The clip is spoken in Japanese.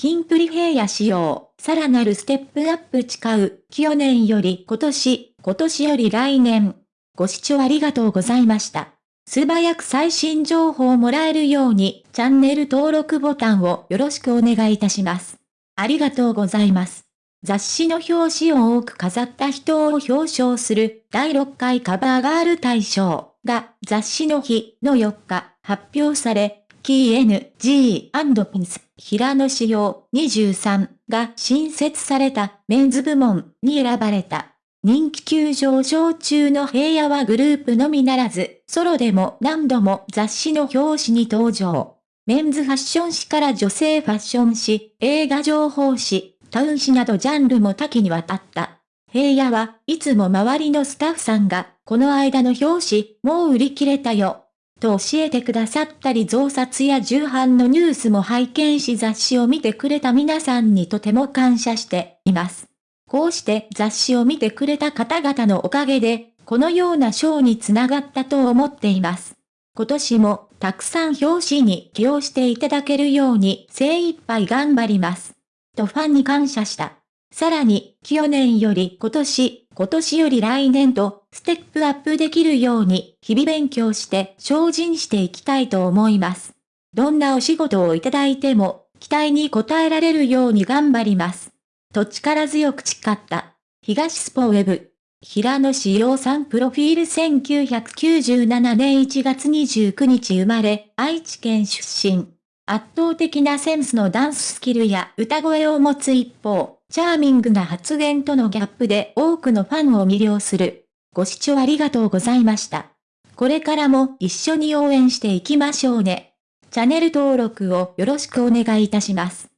キンプリ平野仕様、さらなるステップアップ誓う、去年より今年、今年より来年。ご視聴ありがとうございました。素早く最新情報をもらえるように、チャンネル登録ボタンをよろしくお願いいたします。ありがとうございます。雑誌の表紙を多く飾った人を表彰する第6回カバーガール大賞が雑誌の日の4日発表され、KNG&Pins 平野仕様23が新設されたメンズ部門に選ばれた。人気急上昇中の平野はグループのみならず、ソロでも何度も雑誌の表紙に登場。メンズファッション誌から女性ファッション誌、映画情報誌、タウン誌などジャンルも多岐にわたった。平野はいつも周りのスタッフさんが、この間の表紙、もう売り切れたよ。と教えてくださったり増刷や重版のニュースも拝見し雑誌を見てくれた皆さんにとても感謝しています。こうして雑誌を見てくれた方々のおかげで、このような賞につながったと思っています。今年もたくさん表紙に起用していただけるように精一杯頑張ります。とファンに感謝した。さらに、去年より今年、今年より来年と、ステップアップできるように、日々勉強して精進していきたいと思います。どんなお仕事をいただいても、期待に応えられるように頑張ります。と力強く誓った。東スポウェブ。平野志陽さんプロフィール1997年1月29日生まれ、愛知県出身。圧倒的なセンスのダンススキルや歌声を持つ一方、チャーミングな発言とのギャップで多くのファンを魅了する。ご視聴ありがとうございました。これからも一緒に応援していきましょうね。チャンネル登録をよろしくお願いいたします。